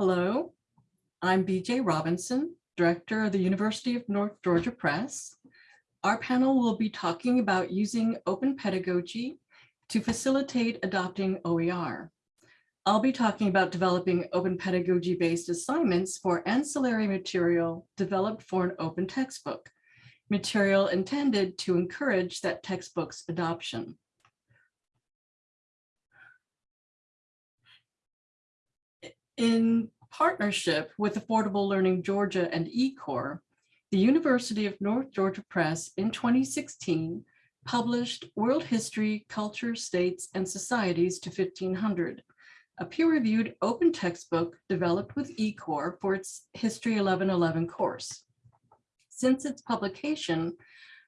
Hello, I'm BJ Robinson, Director of the University of North Georgia Press. Our panel will be talking about using open pedagogy to facilitate adopting OER. I'll be talking about developing open pedagogy-based assignments for ancillary material developed for an open textbook, material intended to encourage that textbook's adoption. In partnership with Affordable Learning Georgia and eCore, the University of North Georgia Press in 2016 published World History, Culture, States, and Societies to 1500, a peer-reviewed open textbook developed with eCore for its History 1111 course. Since its publication,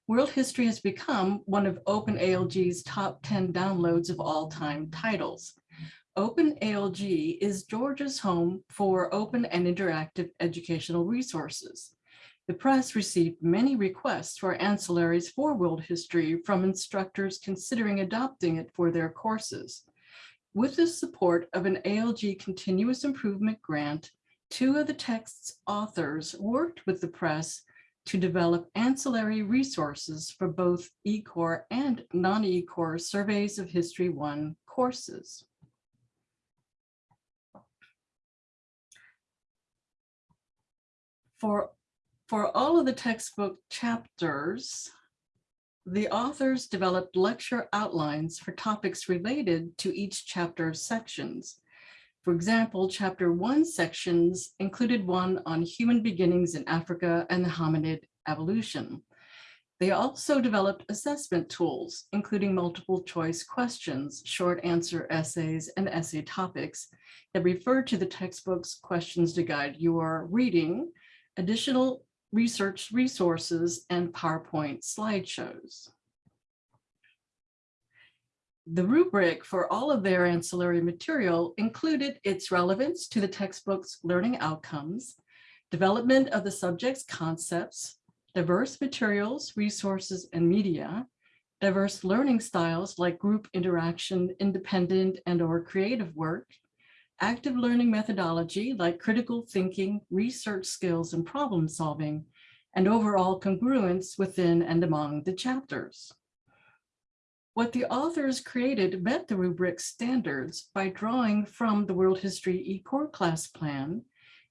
World History has become one of OpenALG's top 10 downloads of all time titles. OpenALG is Georgia's home for open and interactive educational resources. The press received many requests for ancillaries for world history from instructors considering adopting it for their courses. With the support of an ALG continuous improvement grant, two of the text's authors worked with the press to develop ancillary resources for both eCore and non-eCore surveys of History 1 courses. For, for all of the textbook chapters, the authors developed lecture outlines for topics related to each chapter's sections. For example, chapter one sections included one on human beginnings in Africa and the hominid evolution. They also developed assessment tools, including multiple choice questions, short answer essays, and essay topics that refer to the textbook's questions to guide your reading additional research resources, and PowerPoint slideshows. The rubric for all of their ancillary material included its relevance to the textbook's learning outcomes, development of the subject's concepts, diverse materials, resources, and media, diverse learning styles like group interaction, independent and or creative work, active learning methodology like critical thinking, research skills, and problem solving, and overall congruence within and among the chapters. What the authors created met the rubric standards by drawing from the World History eCore class plan,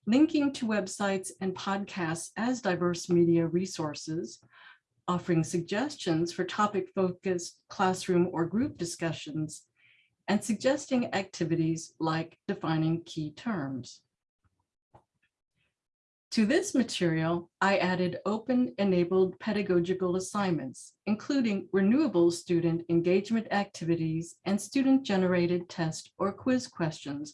linking to websites and podcasts as diverse media resources, offering suggestions for topic-focused classroom or group discussions, and suggesting activities like defining key terms. To this material, I added open-enabled pedagogical assignments, including renewable student engagement activities and student-generated test or quiz questions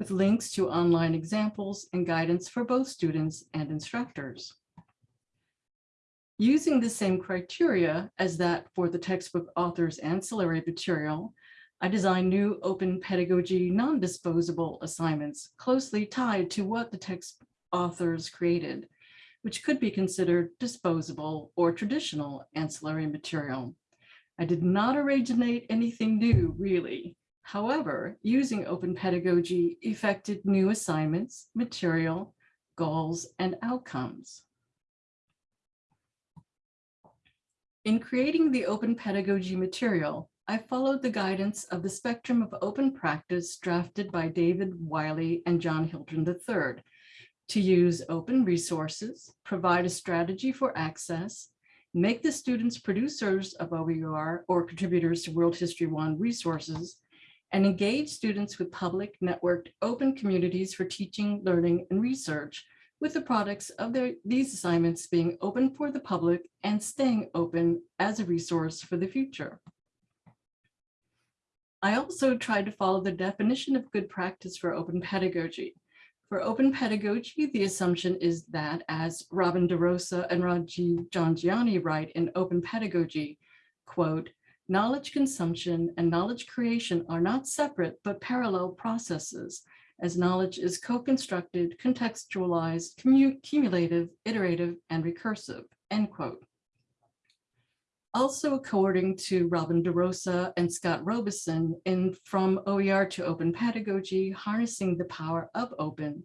with links to online examples and guidance for both students and instructors. Using the same criteria as that for the textbook author's ancillary material, I designed new open pedagogy non-disposable assignments closely tied to what the text authors created, which could be considered disposable or traditional ancillary material. I did not originate anything new, really. However, using open pedagogy effected new assignments, material, goals, and outcomes. In creating the open pedagogy material, I followed the guidance of the spectrum of open practice drafted by David Wiley and John Hilton III to use open resources, provide a strategy for access, make the students producers of OER or contributors to World History One resources, and engage students with public networked open communities for teaching, learning, and research with the products of their, these assignments being open for the public and staying open as a resource for the future. I also tried to follow the definition of good practice for open pedagogy. For open pedagogy, the assumption is that as Robin DeRosa and Rajiv Jhangiani write in Open Pedagogy, quote, knowledge consumption and knowledge creation are not separate but parallel processes as knowledge is co-constructed, contextualized, cumulative, iterative, and recursive, end quote. Also, according to Robin DeRosa and Scott Robison in From OER to Open Pedagogy, Harnessing the Power of Open,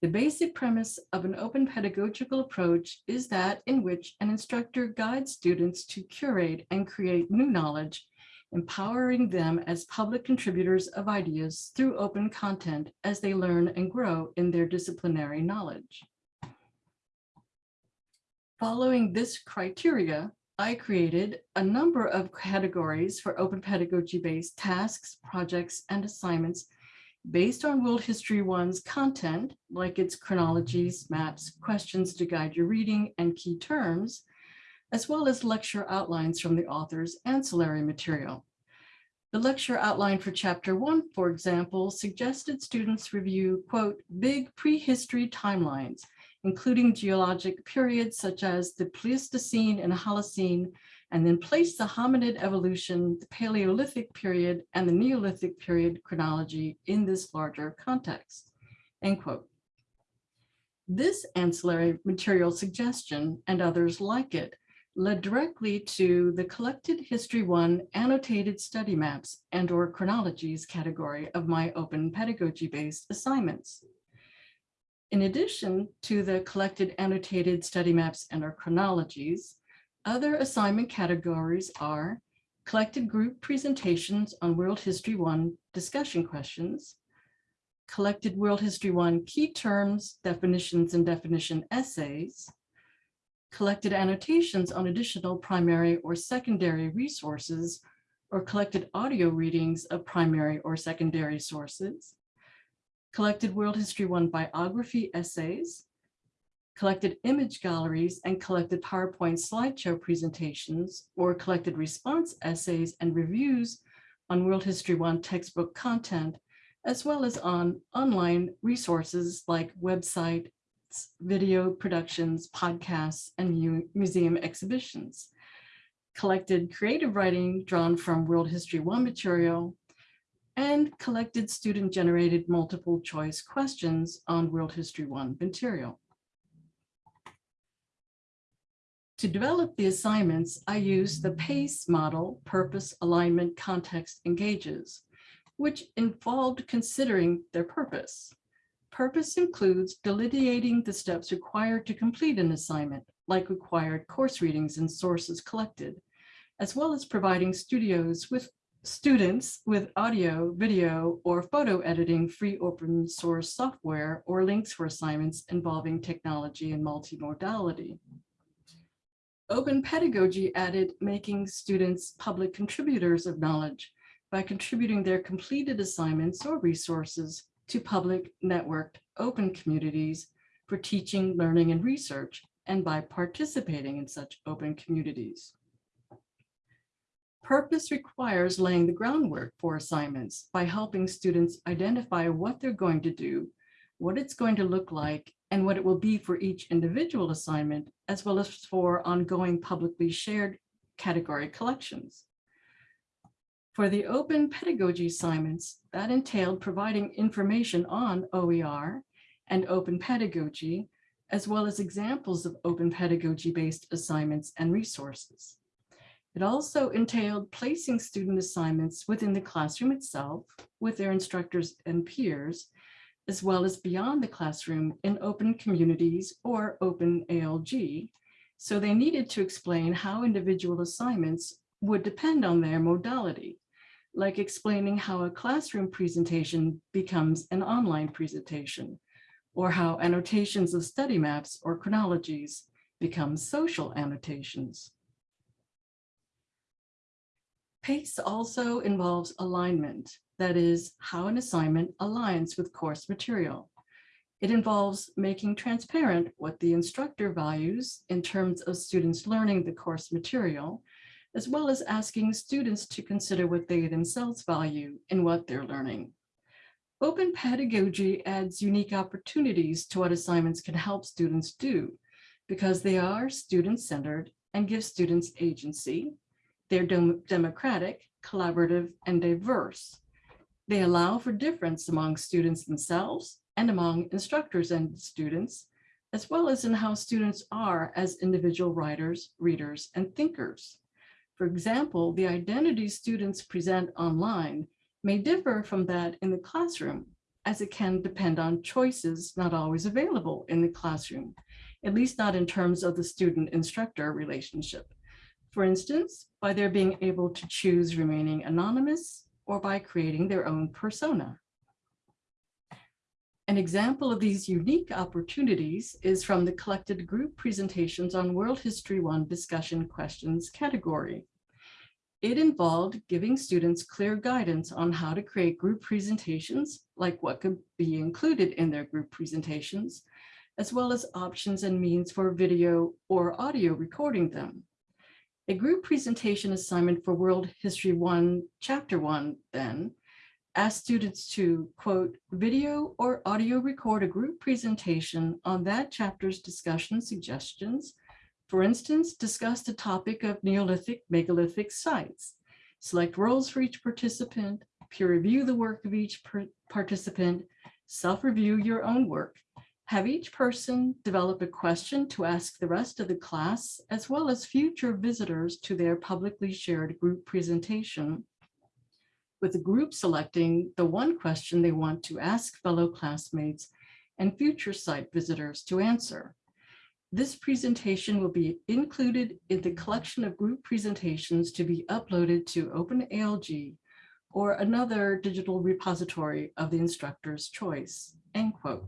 The basic premise of an open pedagogical approach is that in which an instructor guides students to curate and create new knowledge, empowering them as public contributors of ideas through open content as they learn and grow in their disciplinary knowledge. Following this criteria, I created a number of categories for open pedagogy-based tasks, projects, and assignments based on World History One's content, like its chronologies, maps, questions to guide your reading, and key terms, as well as lecture outlines from the author's ancillary material. The lecture outline for chapter one, for example, suggested students review, quote, big prehistory timelines including geologic periods such as the Pleistocene and Holocene, and then place the hominid evolution, the Paleolithic period, and the Neolithic period chronology in this larger context, end quote. This ancillary material suggestion and others like it led directly to the collected History 1 annotated study maps and or chronologies category of my open pedagogy-based assignments. In addition to the collected annotated study maps and our chronologies, other assignment categories are collected group presentations on World History 1 discussion questions, collected World History 1 key terms, definitions, and definition essays, collected annotations on additional primary or secondary resources, or collected audio readings of primary or secondary sources, collected World History One biography essays, collected image galleries and collected PowerPoint slideshow presentations or collected response essays and reviews on World History One textbook content, as well as on online resources like websites, video productions, podcasts, and museum exhibitions. Collected creative writing drawn from World History One material, and collected student-generated multiple choice questions on World History 1 material. To develop the assignments, I used the PACE model, Purpose, Alignment, Context, Engages, which involved considering their purpose. Purpose includes delineating the steps required to complete an assignment, like required course readings and sources collected, as well as providing studios with students with audio, video, or photo editing free open source software or links for assignments involving technology and multimodality. Open pedagogy added making students public contributors of knowledge by contributing their completed assignments or resources to public networked open communities for teaching, learning, and research, and by participating in such open communities. Purpose requires laying the groundwork for assignments by helping students identify what they're going to do, what it's going to look like, and what it will be for each individual assignment, as well as for ongoing publicly shared category collections. For the open pedagogy assignments, that entailed providing information on OER and open pedagogy, as well as examples of open pedagogy-based assignments and resources. It also entailed placing student assignments within the classroom itself with their instructors and peers, as well as beyond the classroom in open communities or open ALG. So they needed to explain how individual assignments would depend on their modality, like explaining how a classroom presentation becomes an online presentation, or how annotations of study maps or chronologies become social annotations. PACE also involves alignment, that is, how an assignment aligns with course material. It involves making transparent what the instructor values in terms of students learning the course material, as well as asking students to consider what they themselves value in what they're learning. Open pedagogy adds unique opportunities to what assignments can help students do because they are student-centered and give students agency, they're dem democratic, collaborative, and diverse. They allow for difference among students themselves and among instructors and students, as well as in how students are as individual writers, readers, and thinkers. For example, the identity students present online may differ from that in the classroom, as it can depend on choices not always available in the classroom, at least not in terms of the student-instructor relationship. For instance, by their being able to choose remaining anonymous or by creating their own persona. An example of these unique opportunities is from the collected group presentations on World History 1 discussion questions category. It involved giving students clear guidance on how to create group presentations, like what could be included in their group presentations, as well as options and means for video or audio recording them. A group presentation assignment for World History 1, Chapter 1, then, asked students to, quote, video or audio record a group presentation on that chapter's discussion suggestions. For instance, discuss the topic of Neolithic megalithic sites. Select roles for each participant, peer review the work of each participant, self-review your own work. Have each person develop a question to ask the rest of the class, as well as future visitors to their publicly shared group presentation with the group selecting the one question they want to ask fellow classmates and future site visitors to answer. This presentation will be included in the collection of group presentations to be uploaded to OpenALG or another digital repository of the instructor's choice, end quote.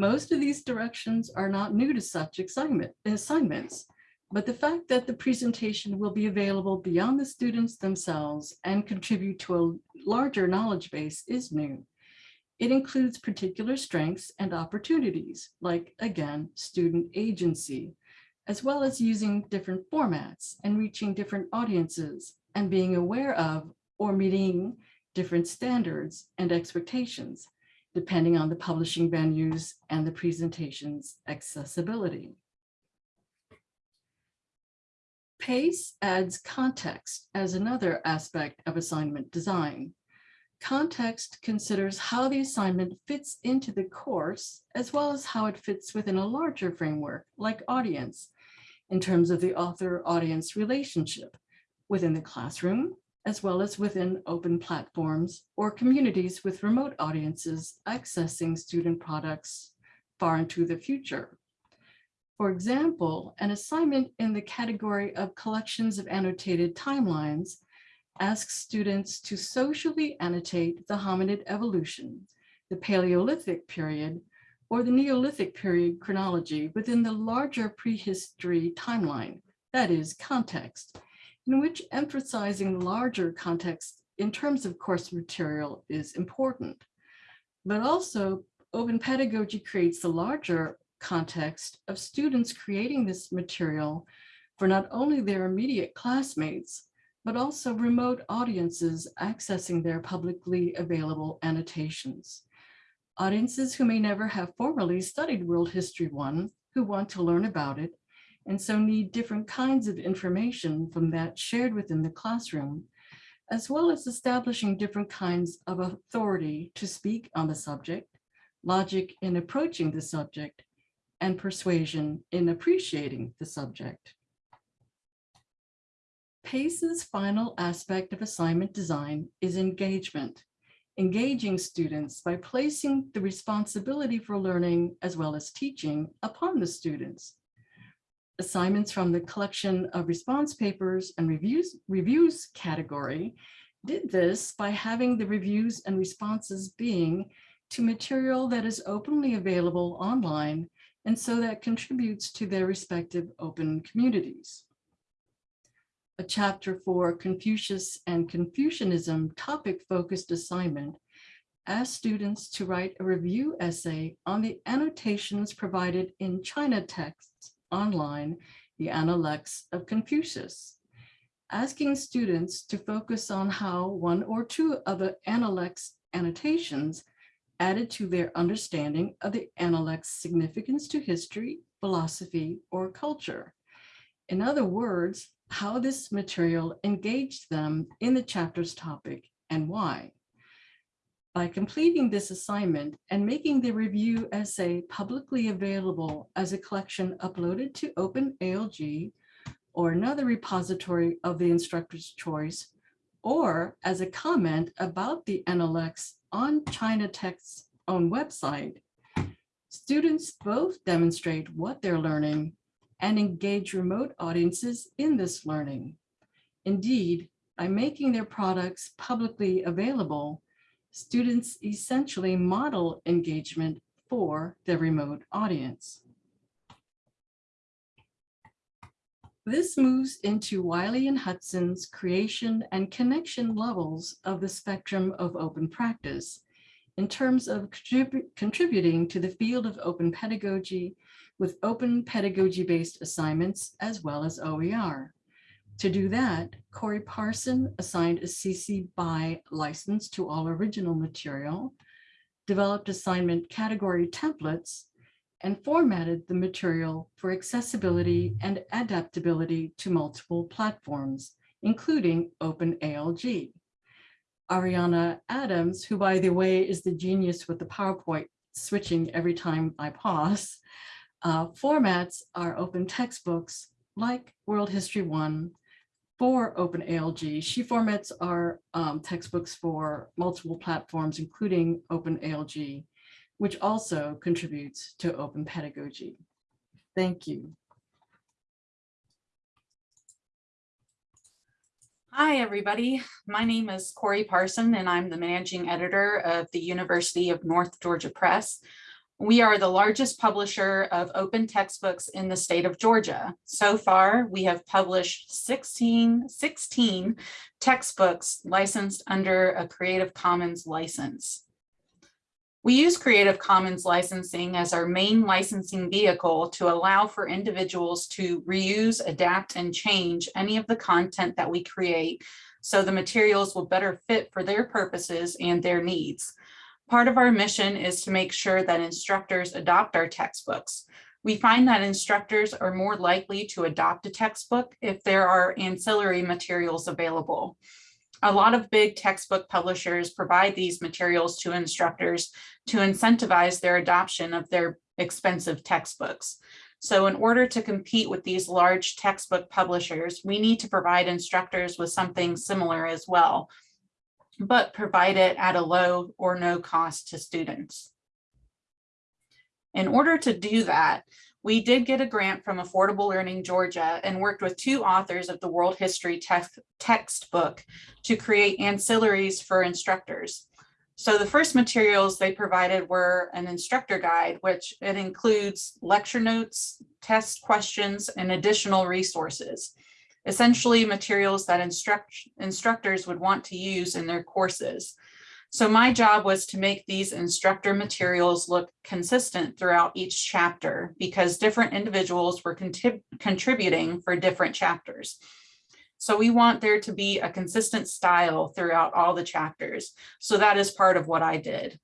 Most of these directions are not new to such assignment, assignments, but the fact that the presentation will be available beyond the students themselves and contribute to a larger knowledge base is new. It includes particular strengths and opportunities, like, again, student agency, as well as using different formats and reaching different audiences and being aware of or meeting different standards and expectations, depending on the publishing venues and the presentation's accessibility. PACE adds context as another aspect of assignment design. Context considers how the assignment fits into the course, as well as how it fits within a larger framework, like audience, in terms of the author-audience relationship within the classroom, as well as within open platforms or communities with remote audiences accessing student products far into the future. For example, an assignment in the category of collections of annotated timelines asks students to socially annotate the hominid evolution, the Paleolithic period, or the Neolithic period chronology within the larger prehistory timeline, that is context, in which emphasizing larger context in terms of course material is important. But also open pedagogy creates the larger context of students creating this material for not only their immediate classmates, but also remote audiences accessing their publicly available annotations. Audiences who may never have formally studied World History 1 who want to learn about it and so need different kinds of information from that shared within the classroom, as well as establishing different kinds of authority to speak on the subject, logic in approaching the subject, and persuasion in appreciating the subject. PACE's final aspect of assignment design is engagement, engaging students by placing the responsibility for learning as well as teaching upon the students. Assignments from the collection of response papers and reviews, reviews category did this by having the reviews and responses being to material that is openly available online and so that contributes to their respective open communities. A chapter for Confucius and Confucianism topic-focused assignment asked students to write a review essay on the annotations provided in China texts online, the Analects of Confucius, asking students to focus on how one or two of the Analects annotations added to their understanding of the Analect's significance to history, philosophy, or culture. In other words, how this material engaged them in the chapter's topic and why. By completing this assignment and making the review essay publicly available as a collection uploaded to OpenALG or another repository of the instructor's choice, or as a comment about the Analects on China Tech's own website, students both demonstrate what they're learning and engage remote audiences in this learning. Indeed, by making their products publicly available, students essentially model engagement for their remote audience. This moves into Wiley and Hilton's creation and connection levels of the spectrum of open practice in terms of contrib contributing to the field of open pedagogy with open pedagogy-based assignments as well as OER. To do that, Corey Parson assigned a CC BY license to all original material, developed assignment category templates, and formatted the material for accessibility and adaptability to multiple platforms, including OpenALG. Ariana Adams, who by the way is the genius with the PowerPoint switching every time I pause, uh, formats our open textbooks like World History 1 for OpenALG. She formats our um, textbooks for multiple platforms, including OpenALG, which also contributes to open pedagogy. Thank you. Hi, everybody. My name is Corey Parson, and I'm the managing editor of the University of North Georgia Press. We are the largest publisher of open textbooks in the state of Georgia. So far, we have published 16, 16 textbooks licensed under a Creative Commons license. We use Creative Commons licensing as our main licensing vehicle to allow for individuals to reuse, adapt, and change any of the content that we create so the materials will better fit for their purposes and their needs. Part of our mission is to make sure that instructors adopt our textbooks. We find that instructors are more likely to adopt a textbook if there are ancillary materials available. A lot of big textbook publishers provide these materials to instructors to incentivize their adoption of their expensive textbooks. So in order to compete with these large textbook publishers, we need to provide instructors with something similar as well, but provide it at a low or no cost to students. In order to do that, we did get a grant from Affordable Learning Georgia and worked with two authors of the World History text textbook to create ancillaries for instructors. So the first materials they provided were an instructor guide, which it includes lecture notes, test questions, and additional resources essentially materials that instruct, instructors would want to use in their courses. So my job was to make these instructor materials look consistent throughout each chapter because different individuals were contributing for different chapters. So we want there to be a consistent style throughout all the chapters. So that is part of what I did.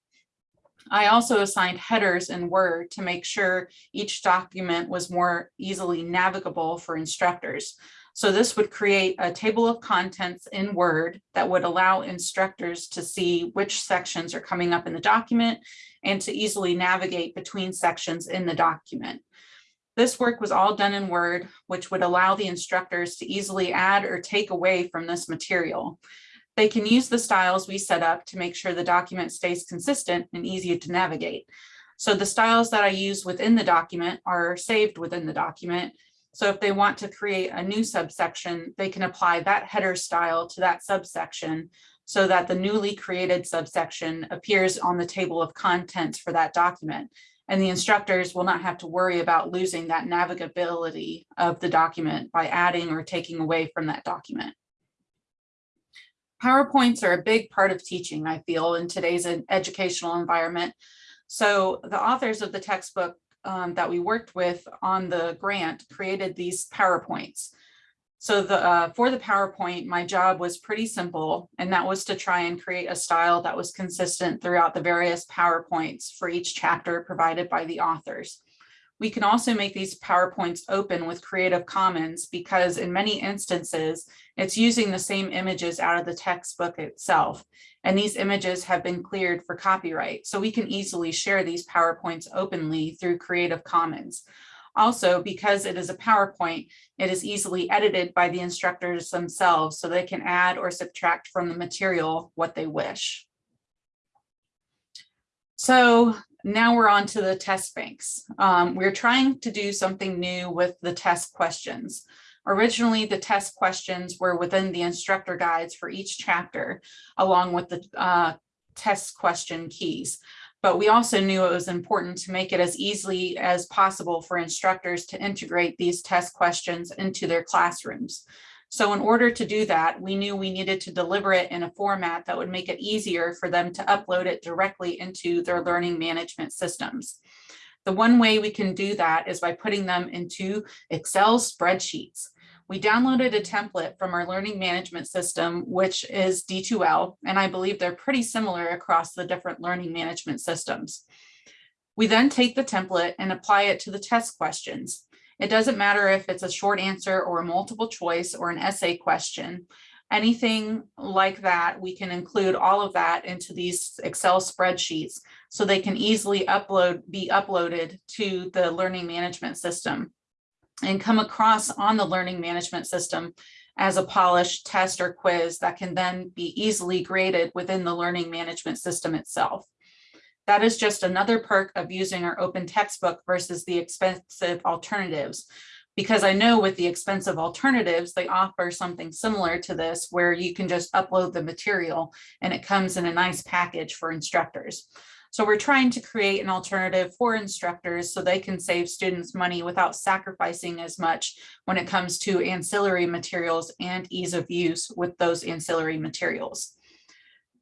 I also assigned headers in Word to make sure each document was more easily navigable for instructors. So this would create a table of contents in Word that would allow instructors to see which sections are coming up in the document and to easily navigate between sections in the document. This work was all done in Word, which would allow the instructors to easily add or take away from this material. They can use the styles we set up to make sure the document stays consistent and easy to navigate. So the styles that I use within the document are saved within the document so if they want to create a new subsection, they can apply that header style to that subsection so that the newly created subsection appears on the table of contents for that document. And the instructors will not have to worry about losing that navigability of the document by adding or taking away from that document. PowerPoints are a big part of teaching, I feel, in today's educational environment. So the authors of the textbook um, that we worked with on the grant created these PowerPoints. So the uh, for the PowerPoint, my job was pretty simple, and that was to try and create a style that was consistent throughout the various PowerPoints for each chapter provided by the authors. We can also make these PowerPoints open with Creative Commons because in many instances, it's using the same images out of the textbook itself. And these images have been cleared for copyright. So we can easily share these PowerPoints openly through Creative Commons. Also, because it is a PowerPoint, it is easily edited by the instructors themselves so they can add or subtract from the material what they wish. So now we're on to the test banks. Um, we're trying to do something new with the test questions. Originally, the test questions were within the instructor guides for each chapter, along with the uh, test question keys. But we also knew it was important to make it as easily as possible for instructors to integrate these test questions into their classrooms. So in order to do that, we knew we needed to deliver it in a format that would make it easier for them to upload it directly into their learning management systems. The one way we can do that is by putting them into Excel spreadsheets. We downloaded a template from our learning management system, which is D2L, and I believe they're pretty similar across the different learning management systems. We then take the template and apply it to the test questions. It doesn't matter if it's a short answer or a multiple choice or an essay question. Anything like that, we can include all of that into these Excel spreadsheets so they can easily upload, be uploaded to the learning management system and come across on the learning management system as a polished test or quiz that can then be easily graded within the learning management system itself. That is just another perk of using our open textbook versus the expensive alternatives. Because I know with the expensive alternatives, they offer something similar to this where you can just upload the material and it comes in a nice package for instructors. So we're trying to create an alternative for instructors so they can save students money without sacrificing as much when it comes to ancillary materials and ease of use with those ancillary materials.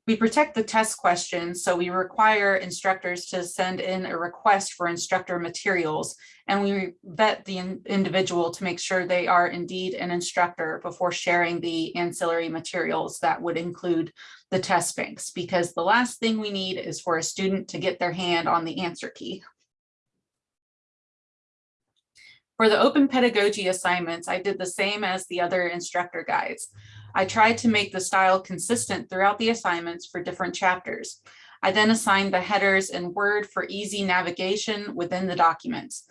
We protect the test questions, so we require instructors to send in a request for instructor materials, and we vet the in individual to make sure they are indeed an instructor before sharing the ancillary materials that would include the test banks, because the last thing we need is for a student to get their hand on the answer key. For the open pedagogy assignments, I did the same as the other instructor guides. I tried to make the style consistent throughout the assignments for different chapters. I then assigned the headers in Word for easy navigation within the documents.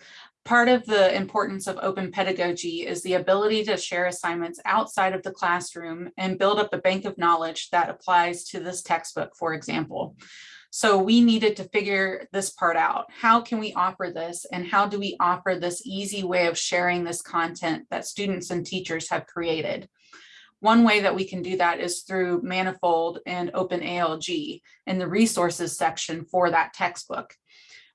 Part of the importance of open pedagogy is the ability to share assignments outside of the classroom and build up a bank of knowledge that applies to this textbook, for example. So we needed to figure this part out. How can we offer this and how do we offer this easy way of sharing this content that students and teachers have created? One way that we can do that is through Manifold and OpenALG in the resources section for that textbook.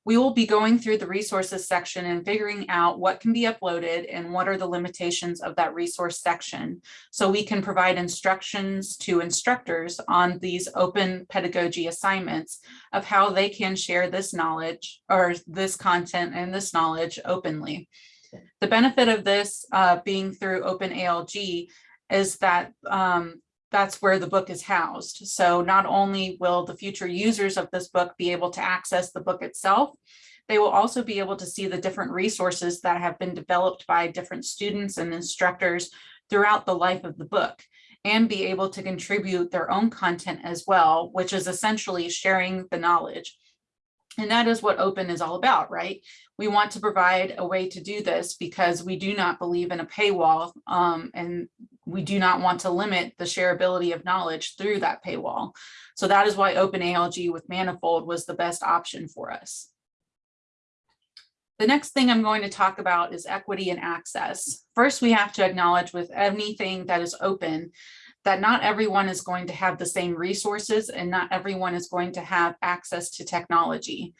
We will be going through the resources section and figuring out what can be uploaded and what are the limitations of that resource section. So we can provide instructions to instructors on these open pedagogy assignments of how they can share this knowledge or this content and this knowledge openly. The benefit of this uh, being through OpenALG is that um, that's where the book is housed. So not only will the future users of this book be able to access the book itself, they will also be able to see the different resources that have been developed by different students and instructors throughout the life of the book and be able to contribute their own content as well, which is essentially sharing the knowledge. And that is what open is all about, right? We want to provide a way to do this because we do not believe in a paywall um, and we do not want to limit the shareability of knowledge through that paywall. So that is why OpenALG with Manifold was the best option for us. The next thing I'm going to talk about is equity and access. First, we have to acknowledge with anything that is open that not everyone is going to have the same resources and not everyone is going to have access to technology.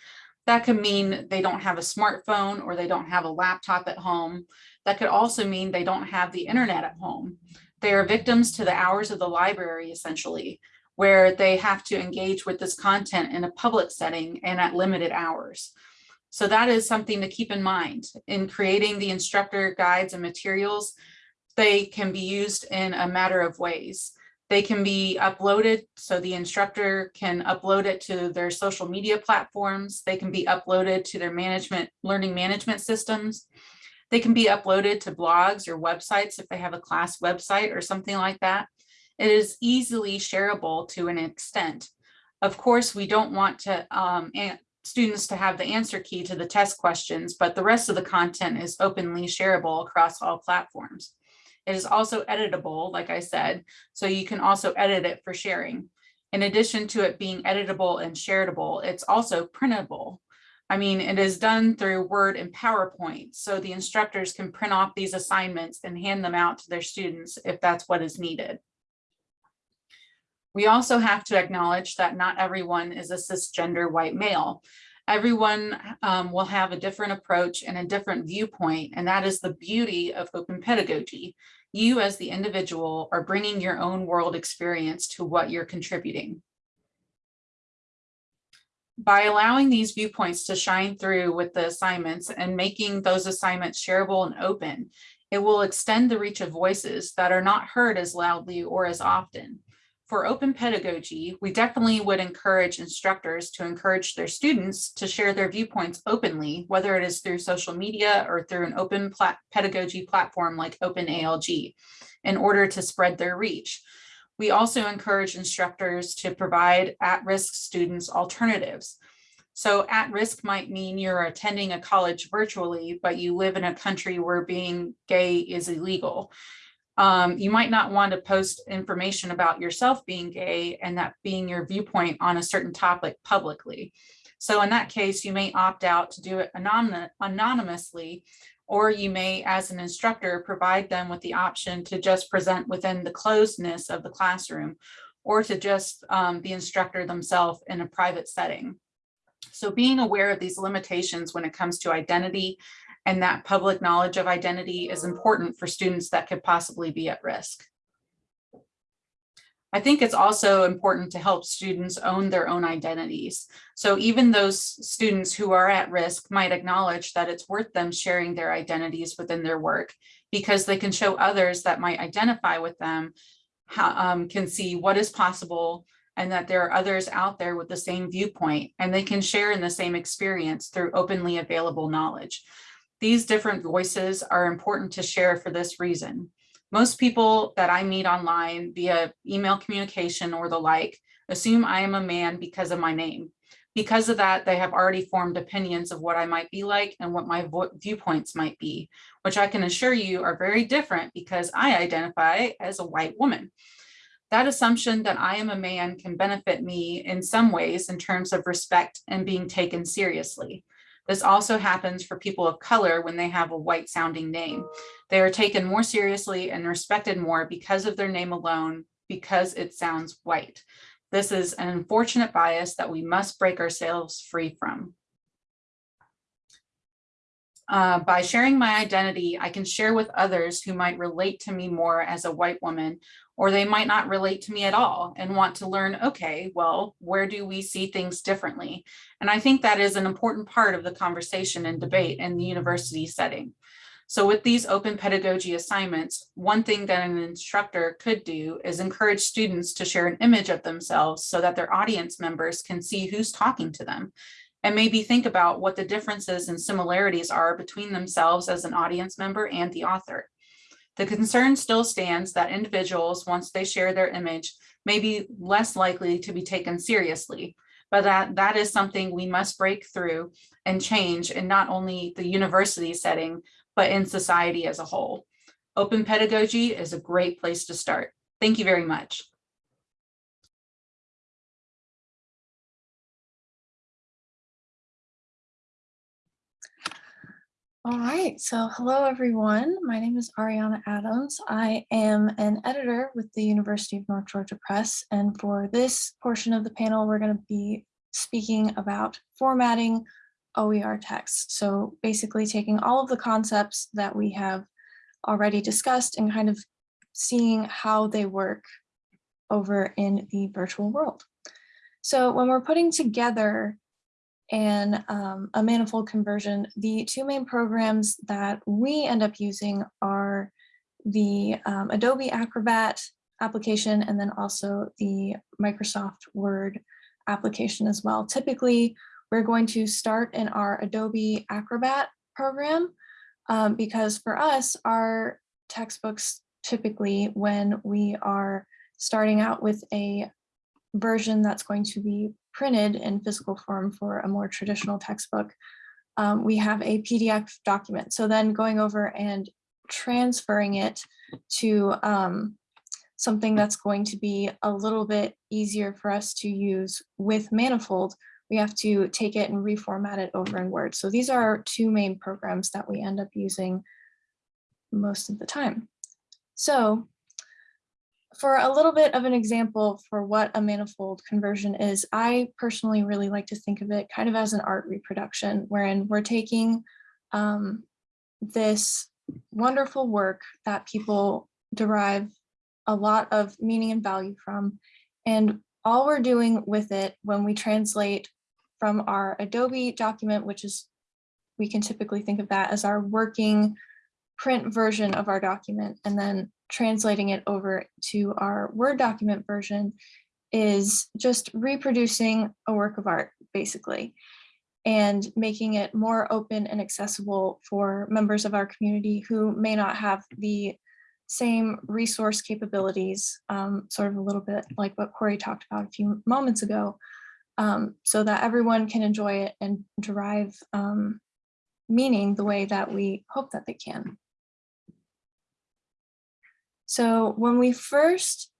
That could mean they don't have a smartphone or they don't have a laptop at home. That could also mean they don't have the internet at home. They are victims to the hours of the library, essentially, where they have to engage with this content in a public setting and at limited hours. So that is something to keep in mind in creating the instructor guides and materials they can be used in a matter of ways. They can be uploaded so the instructor can upload it to their social media platforms. They can be uploaded to their management learning management systems. They can be uploaded to blogs or websites if they have a class website or something like that. It is easily shareable to an extent. Of course, we don't want to um, students to have the answer key to the test questions, but the rest of the content is openly shareable across all platforms. It is also editable, like I said, so you can also edit it for sharing. In addition to it being editable and shareable, it's also printable. I mean, it is done through Word and PowerPoint, so the instructors can print off these assignments and hand them out to their students if that's what is needed. We also have to acknowledge that not everyone is a cisgender white male. Everyone um, will have a different approach and a different viewpoint, and that is the beauty of open pedagogy. You as the individual are bringing your own world experience to what you're contributing. By allowing these viewpoints to shine through with the assignments and making those assignments shareable and open, it will extend the reach of voices that are not heard as loudly or as often for open pedagogy, we definitely would encourage instructors to encourage their students to share their viewpoints openly, whether it is through social media or through an open plat pedagogy platform like OpenALG, in order to spread their reach. We also encourage instructors to provide at-risk students alternatives. So at risk might mean you're attending a college virtually, but you live in a country where being gay is illegal. Um, you might not want to post information about yourself being gay and that being your viewpoint on a certain topic publicly. So in that case, you may opt out to do it anonymous, anonymously, or you may, as an instructor, provide them with the option to just present within the closedness of the classroom, or to just um, the instructor themselves in a private setting. So being aware of these limitations when it comes to identity and that public knowledge of identity is important for students that could possibly be at risk. I think it's also important to help students own their own identities. So even those students who are at risk might acknowledge that it's worth them sharing their identities within their work because they can show others that might identify with them, how, um, can see what is possible and that there are others out there with the same viewpoint and they can share in the same experience through openly available knowledge. These different voices are important to share for this reason. Most people that I meet online via email communication or the like assume I am a man because of my name. Because of that, they have already formed opinions of what I might be like and what my viewpoints might be, which I can assure you are very different because I identify as a white woman. That assumption that I am a man can benefit me in some ways in terms of respect and being taken seriously. This also happens for people of color when they have a white sounding name. They are taken more seriously and respected more because of their name alone, because it sounds white. This is an unfortunate bias that we must break ourselves free from. Uh, by sharing my identity, I can share with others who might relate to me more as a white woman or they might not relate to me at all and want to learn, okay, well, where do we see things differently? And I think that is an important part of the conversation and debate in the university setting. So with these open pedagogy assignments, one thing that an instructor could do is encourage students to share an image of themselves so that their audience members can see who's talking to them and maybe think about what the differences and similarities are between themselves as an audience member and the author. The concern still stands that individuals, once they share their image, may be less likely to be taken seriously, but that, that is something we must break through and change in not only the university setting, but in society as a whole. Open pedagogy is a great place to start. Thank you very much. All right, so hello everyone. My name is Ariana Adams. I am an editor with the University of North Georgia Press, and for this portion of the panel, we're going to be speaking about formatting OER text. So basically taking all of the concepts that we have already discussed and kind of seeing how they work over in the virtual world. So when we're putting together and um, a manifold conversion, the two main programs that we end up using are the um, Adobe Acrobat application and then also the Microsoft Word application as well. Typically, we're going to start in our Adobe Acrobat program um, because for us, our textbooks typically when we are starting out with a version that's going to be printed in physical form for a more traditional textbook, um, we have a PDF document. So then going over and transferring it to um, something that's going to be a little bit easier for us to use with Manifold, we have to take it and reformat it over in Word. So these are our two main programs that we end up using most of the time. So for a little bit of an example for what a manifold conversion is, I personally really like to think of it kind of as an art reproduction, wherein we're taking um, this wonderful work that people derive a lot of meaning and value from. And all we're doing with it when we translate from our Adobe document, which is, we can typically think of that as our working print version of our document, and then translating it over to our Word document version is just reproducing a work of art, basically, and making it more open and accessible for members of our community who may not have the same resource capabilities, um, sort of a little bit like what Corey talked about a few moments ago, um, so that everyone can enjoy it and derive um, meaning the way that we hope that they can. So when we first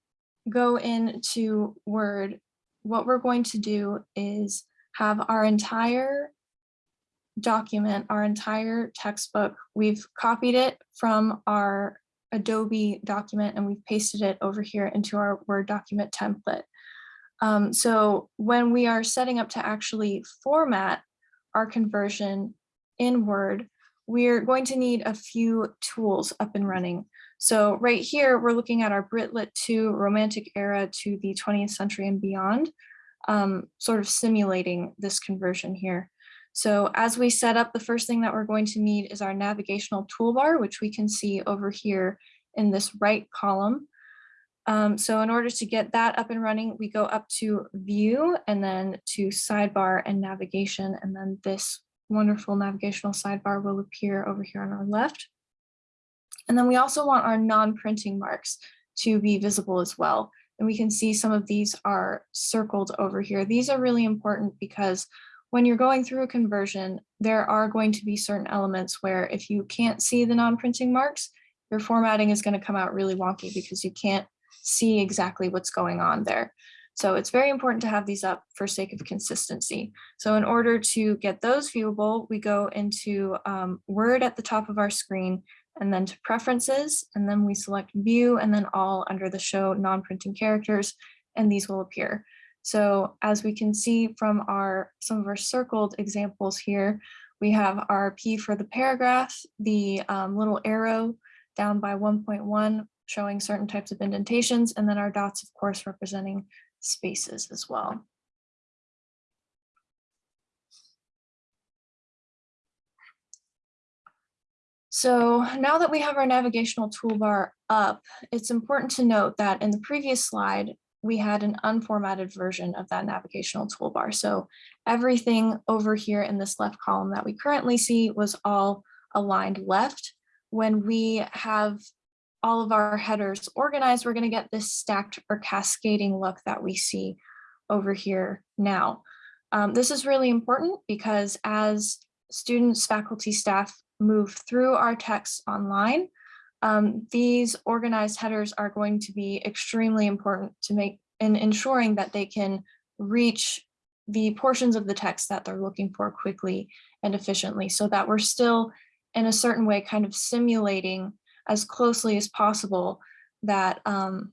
go into Word, what we're going to do is have our entire document, our entire textbook, we've copied it from our Adobe document and we've pasted it over here into our Word document template. Um, so when we are setting up to actually format our conversion in Word, we're going to need a few tools up and running. So right here, we're looking at our Brit Lit 2 Romantic Era to the 20th century and beyond, um, sort of simulating this conversion here. So as we set up, the first thing that we're going to need is our navigational toolbar, which we can see over here in this right column. Um, so in order to get that up and running, we go up to view and then to sidebar and navigation. And then this wonderful navigational sidebar will appear over here on our left. And then we also want our non-printing marks to be visible as well. And we can see some of these are circled over here. These are really important because when you're going through a conversion, there are going to be certain elements where if you can't see the non-printing marks, your formatting is going to come out really wonky because you can't see exactly what's going on there. So it's very important to have these up for sake of consistency. So in order to get those viewable, we go into um, Word at the top of our screen and then to preferences, and then we select view and then all under the show non-printing characters, and these will appear. So as we can see from our some of our circled examples here, we have our P for the paragraph, the um, little arrow down by 1.1 showing certain types of indentations, and then our dots, of course, representing spaces as well. So now that we have our navigational toolbar up, it's important to note that in the previous slide, we had an unformatted version of that navigational toolbar. So everything over here in this left column that we currently see was all aligned left. When we have all of our headers organized, we're going to get this stacked or cascading look that we see over here now. Um, this is really important because as students, faculty, staff move through our text online, um, these organized headers are going to be extremely important to make in ensuring that they can reach the portions of the text that they're looking for quickly and efficiently so that we're still in a certain way kind of simulating as closely as possible that um,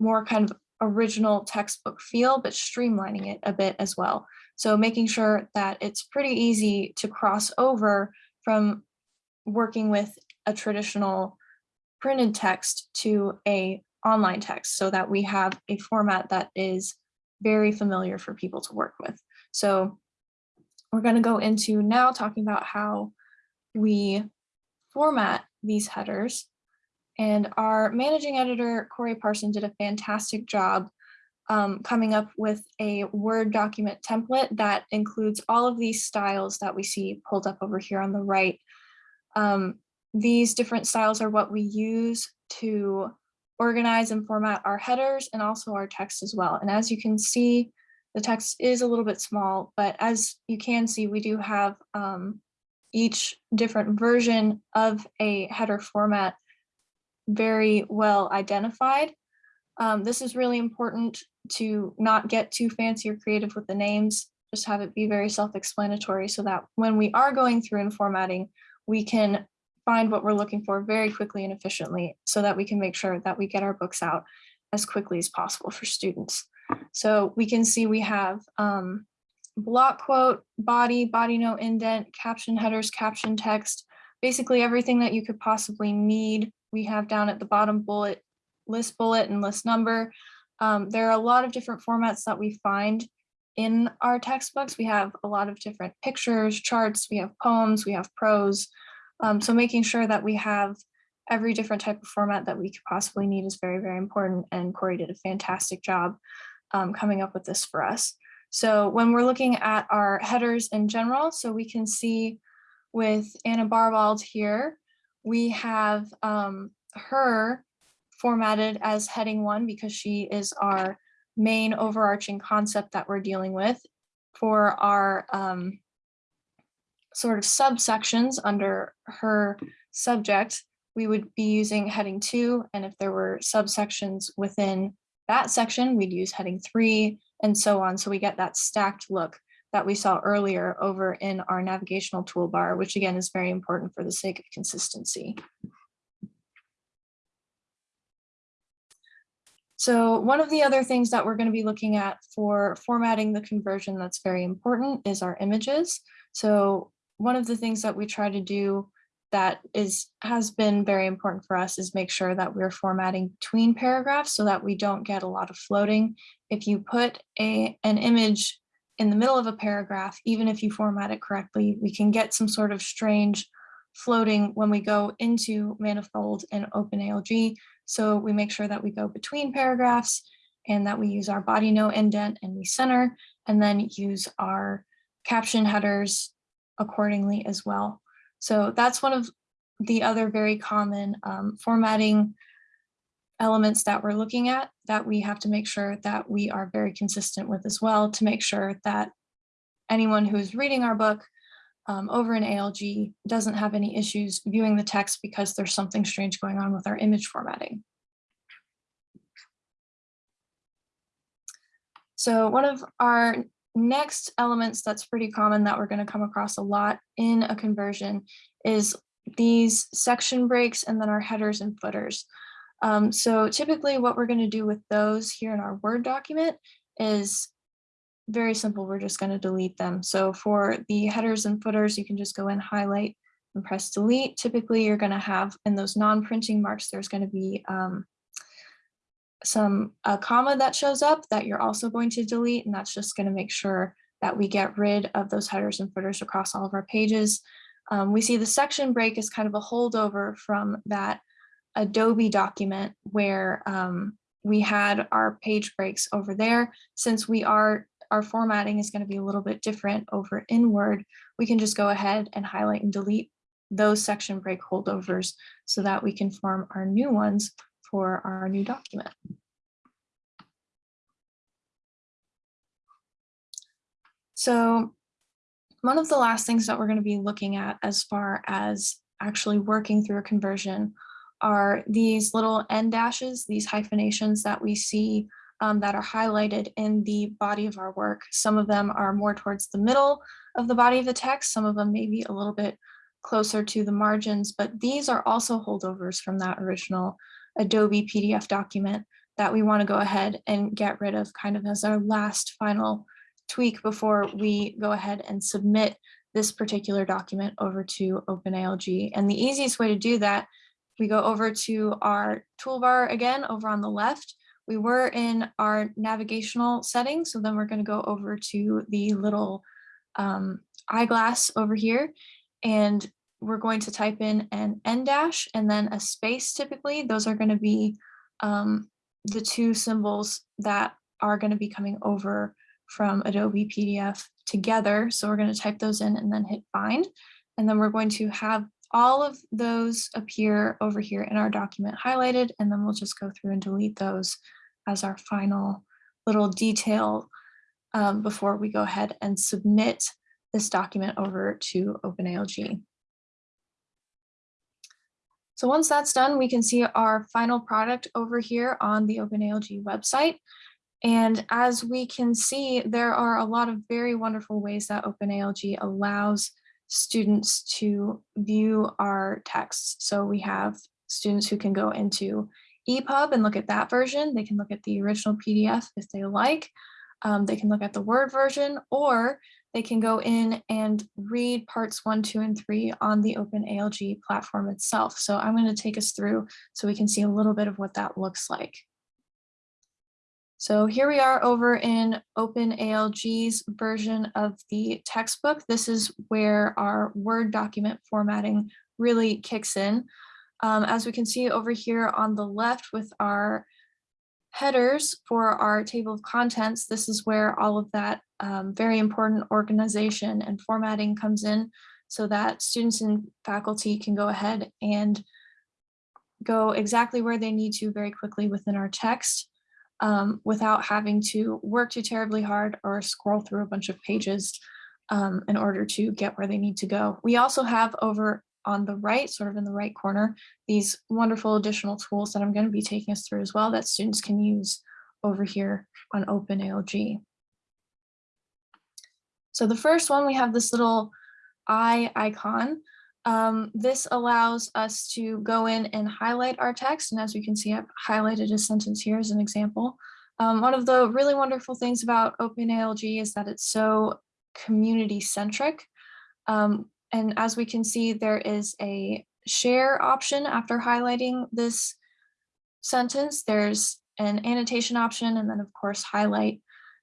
more kind of original textbook feel, but streamlining it a bit as well. So making sure that it's pretty easy to cross over from working with a traditional printed text to a online text so that we have a format that is very familiar for people to work with. So we're going to go into now talking about how we format these headers. And our managing editor, Corey Parson, did a fantastic job um, coming up with a Word document template that includes all of these styles that we see pulled up over here on the right um, these different styles are what we use to organize and format our headers and also our text as well. And as you can see, the text is a little bit small, but as you can see, we do have um, each different version of a header format very well identified. Um, this is really important to not get too fancy or creative with the names, just have it be very self-explanatory so that when we are going through and formatting, we can find what we're looking for very quickly and efficiently so that we can make sure that we get our books out as quickly as possible for students. So we can see we have um, block quote, body, body note indent, caption headers, caption text, basically everything that you could possibly need. We have down at the bottom bullet, list bullet and list number. Um, there are a lot of different formats that we find in our textbooks. We have a lot of different pictures, charts, we have poems, we have prose. Um, so making sure that we have every different type of format that we could possibly need is very, very important. And Corey did a fantastic job um, coming up with this for us. So when we're looking at our headers in general, so we can see with Anna Barbauld here, we have um, her formatted as heading one because she is our main overarching concept that we're dealing with. For our um, sort of subsections under her subject, we would be using heading two. And if there were subsections within that section, we'd use heading three and so on. So we get that stacked look that we saw earlier over in our navigational toolbar, which again is very important for the sake of consistency. So one of the other things that we're going to be looking at for formatting the conversion that's very important is our images. So one of the things that we try to do that is has been very important for us is make sure that we're formatting between paragraphs so that we don't get a lot of floating. If you put a an image in the middle of a paragraph, even if you format it correctly, we can get some sort of strange floating when we go into Manifold and OpenALG. So we make sure that we go between paragraphs and that we use our body note indent and we center and then use our caption headers accordingly as well. So that's one of the other very common um, formatting elements that we're looking at that we have to make sure that we are very consistent with as well to make sure that anyone who is reading our book um, over in ALG doesn't have any issues viewing the text because there's something strange going on with our image formatting. So one of our next elements that's pretty common that we're going to come across a lot in a conversion is these section breaks and then our headers and footers. Um, so typically what we're going to do with those here in our Word document is very simple. We're just going to delete them. So for the headers and footers, you can just go and highlight and press delete. Typically, you're going to have in those non-printing marks, there's going to be um, some a comma that shows up that you're also going to delete. And that's just going to make sure that we get rid of those headers and footers across all of our pages. Um, we see the section break is kind of a holdover from that Adobe document where um, we had our page breaks over there. Since we are our formatting is going to be a little bit different over in Word, we can just go ahead and highlight and delete those section break holdovers so that we can form our new ones for our new document. So one of the last things that we're going to be looking at as far as actually working through a conversion are these little en dashes, these hyphenations that we see um, that are highlighted in the body of our work. Some of them are more towards the middle of the body of the text. Some of them may be a little bit closer to the margins, but these are also holdovers from that original Adobe PDF document that we want to go ahead and get rid of kind of as our last final tweak before we go ahead and submit this particular document over to OpenALG. And the easiest way to do that, we go over to our toolbar again over on the left, we were in our navigational settings, so then we're going to go over to the little um, eyeglass over here, and we're going to type in an en dash and then a space typically. Those are going to be um, the two symbols that are going to be coming over from Adobe PDF together. So we're going to type those in and then hit find. And then we're going to have all of those appear over here in our document highlighted, and then we'll just go through and delete those as our final little detail um, before we go ahead and submit this document over to OpenALG. So once that's done, we can see our final product over here on the OpenALG website. And as we can see, there are a lot of very wonderful ways that OpenALG allows students to view our texts. So we have students who can go into EPUB and look at that version. They can look at the original PDF if they like. Um, they can look at the Word version, or they can go in and read parts one, two, and three on the OpenALG platform itself. So I'm going to take us through so we can see a little bit of what that looks like. So here we are over in OpenALG's version of the textbook. This is where our Word document formatting really kicks in. Um, as we can see over here on the left with our headers for our table of contents, this is where all of that um, very important organization and formatting comes in so that students and faculty can go ahead and go exactly where they need to very quickly within our text um, without having to work too terribly hard or scroll through a bunch of pages um, in order to get where they need to go. We also have over on the right, sort of in the right corner, these wonderful additional tools that I'm going to be taking us through as well that students can use over here on OpenALG. So the first one, we have this little eye icon. Um, this allows us to go in and highlight our text. And as you can see, I've highlighted a sentence here as an example. Um, one of the really wonderful things about OpenALG is that it's so community centric. Um, and as we can see, there is a share option after highlighting this sentence. There's an annotation option and then of course highlight.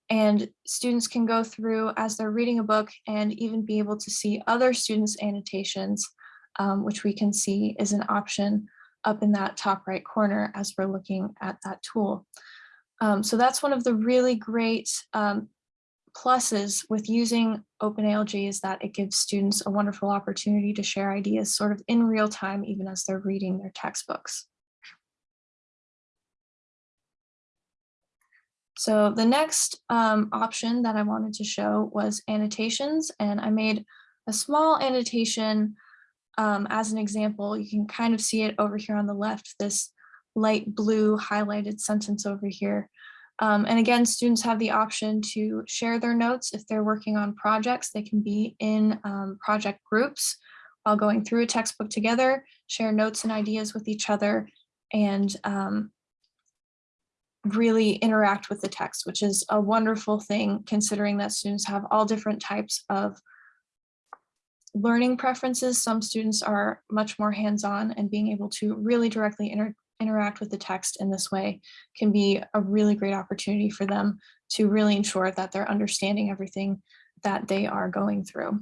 And students can go through as they're reading a book and even be able to see other students' annotations, um, which we can see is an option up in that top right corner as we're looking at that tool. Um, so that's one of the really great um, pluses with using OpenALG is that it gives students a wonderful opportunity to share ideas sort of in real time, even as they're reading their textbooks. So the next um, option that I wanted to show was annotations, and I made a small annotation um, as an example. You can kind of see it over here on the left, this light blue highlighted sentence over here. Um, and again, students have the option to share their notes if they're working on projects. They can be in um, project groups while going through a textbook together, share notes and ideas with each other, and um, really interact with the text, which is a wonderful thing considering that students have all different types of learning preferences. Some students are much more hands-on and being able to really directly inter interact with the text in this way can be a really great opportunity for them to really ensure that they're understanding everything that they are going through.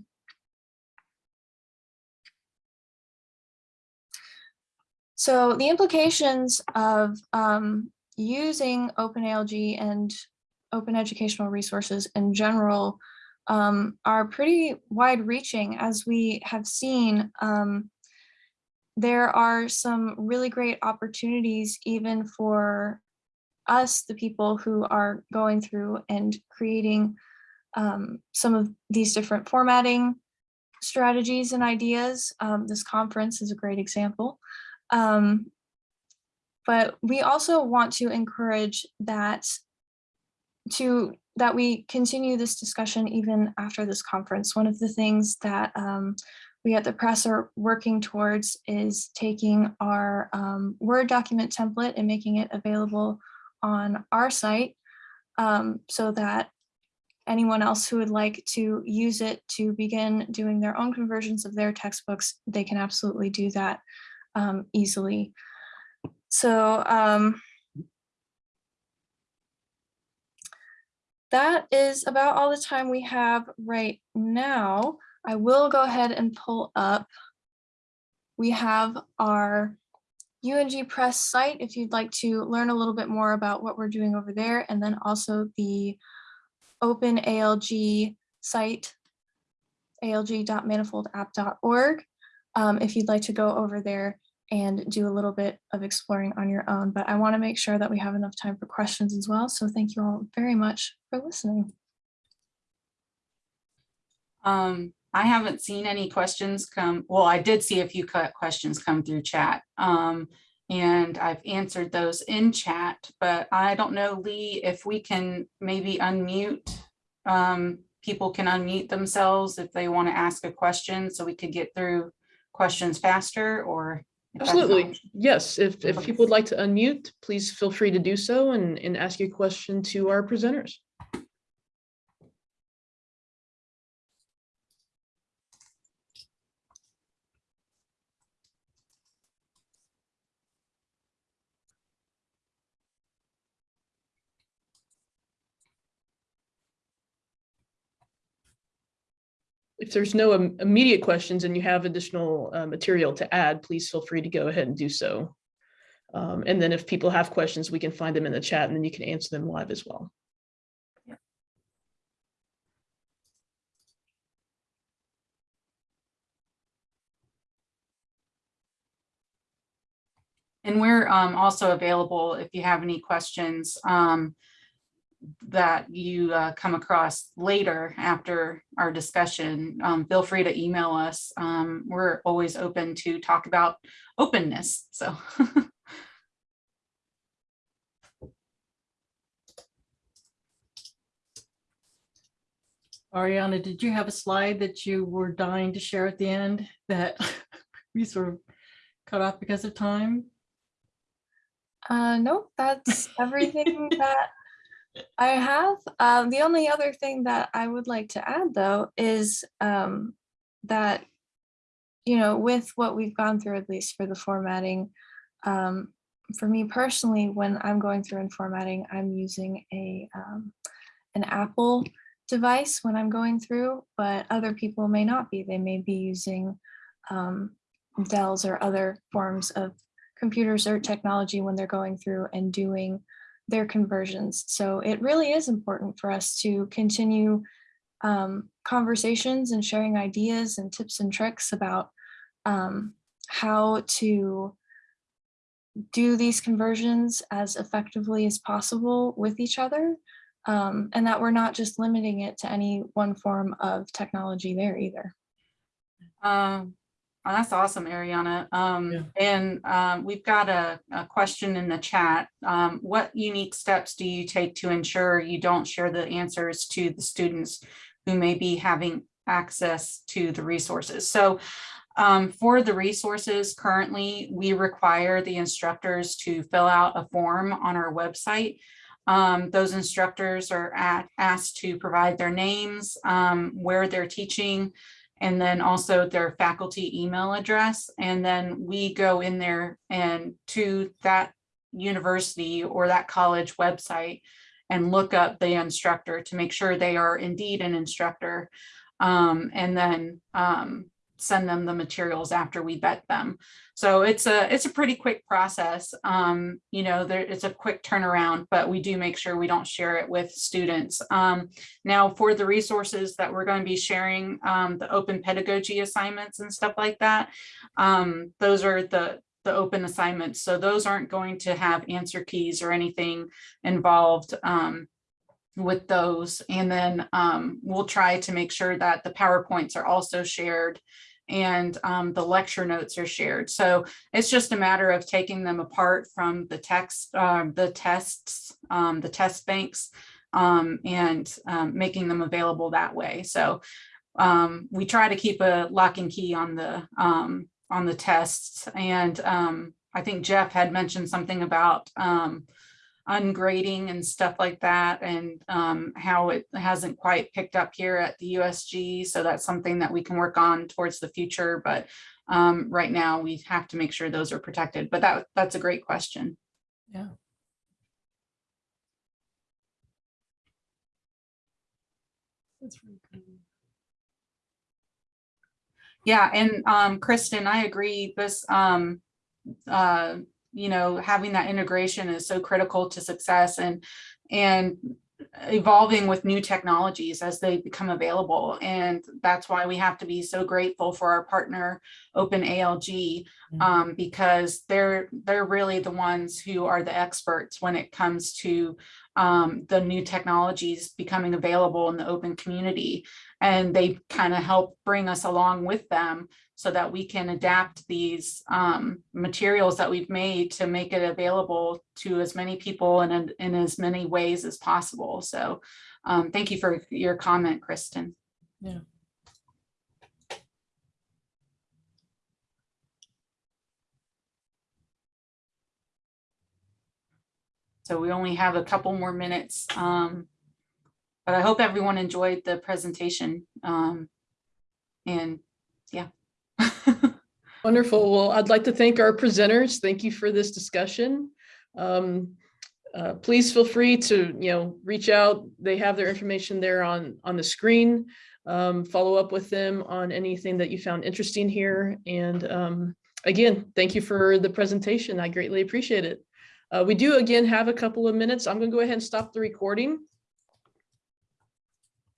So the implications of um, using OpenALG and open educational resources in general um, are pretty wide reaching as we have seen um, there are some really great opportunities even for us, the people who are going through and creating um, some of these different formatting strategies and ideas. Um, this conference is a great example. Um, but we also want to encourage that to that we continue this discussion even after this conference. One of the things that um, we at the press are working towards is taking our um, Word document template and making it available on our site um, so that anyone else who would like to use it to begin doing their own conversions of their textbooks, they can absolutely do that um, easily. So um, that is about all the time we have right now. I will go ahead and pull up. We have our UNG Press site if you'd like to learn a little bit more about what we're doing over there, and then also the Open ALG site, alg.manifoldapp.org, um, if you'd like to go over there and do a little bit of exploring on your own. But I want to make sure that we have enough time for questions as well. So thank you all very much for listening. Um, I haven't seen any questions come, well, I did see a few questions come through chat. Um, and I've answered those in chat, but I don't know, Lee, if we can maybe unmute. Um, people can unmute themselves if they want to ask a question, so we could get through questions faster or. If that's an Absolutely. Yes, if, if people would like to unmute, please feel free to do so and, and ask your question to our presenters. If there's no im- immediate questions and you have additional uh, material to add, please feel free to go ahead and do so. Um, and then if people have questions, we can find them in the chat and then you can answer them live as well. And we're um, also available if you have any questions um, that you uh, come across later after our discussion. um, Feel free to email us. Um, We're always open to talk about openness, so. Ariana, did you have a slide that you were dying to share at the end that we sort of cut off because of time? Uh, nope, that's everything that I have. Um, the only other thing that I would like to add though is um, that, you know, with what we've gone through, at least for the formatting, um, for me personally, when I'm going through and formatting, I'm using a um, an Apple device when I'm going through, but other people may not be. They may be using um, Dell's or other forms of computers or technology when they're going through and doing their conversions. So it really is important for us to continue um, conversations and sharing ideas and tips and tricks about um, how to do these conversions as effectively as possible with each other. Um, and that we're not just limiting it to any one form of technology there either. Um, oh, that's awesome, Ariana. Yeah. Um, and, um, we've got a, a question in the chat. Um, what unique steps do you take to ensure you don't share the answers to the students who may be having access to the resources? So, um, for the resources currently, we require the instructors to fill out a form on our website. Um, those instructors are at, asked to provide their names, um, where they're teaching, and then also their faculty email address. And then we go in there and to that university or that college website and look up the instructor to make sure they are indeed an instructor. Um, and then um, send them the materials after we vet them. So it's a it's a pretty quick process. Um, you know, there it's a quick turnaround, but we do make sure we don't share it with students. Um, now for the resources that we're going to be sharing, um, the open pedagogy assignments and stuff like that, um, those are the the open assignments. So those aren't going to have answer keys or anything involved. Um, with those and then um, we'll try to make sure that the PowerPoints are also shared and um, the lecture notes are shared. So it's just a matter of taking them apart from the text, um, the tests, um, the test banks, um, and um, making them available that way. So we try to keep a lock and key on the on the tests. And I think Jeff had mentioned something about ungrading and stuff like that and um, how it hasn't quite picked up here at the USG. So that's something that we can work on towards the future. But um, right now we have to make sure those are protected. But that that's a great question. Yeah. That's really cool. Yeah, and um, Kristen, I agree. This, um, uh, you know, having that integration is so critical to success and and evolving with new technologies as they become available. And that's why we have to be so grateful for our partner, Open ALG, Mhm. um, because they're they're really the ones who are the experts when it comes to um, the new technologies becoming available in the open community. And they kind of help bring us along with them so that we can adapt these um, materials that we've made to make it available to as many people and in, in as many ways as possible. So um, thank you for your comment, Kristen. Yeah. So we only have a couple more minutes. um, But I hope everyone enjoyed the presentation. um, And yeah. Wonderful. Well, I'd like to thank our presenters. Thank you for this discussion. Um, uh, Please feel free to, you know, reach out. They have their information there on, on the screen. Um, Follow up with them on anything that you found interesting here. And um, again, thank you for the presentation. I greatly appreciate it. Uh, We do again have a couple of minutes. I'm going to go ahead and stop the recording.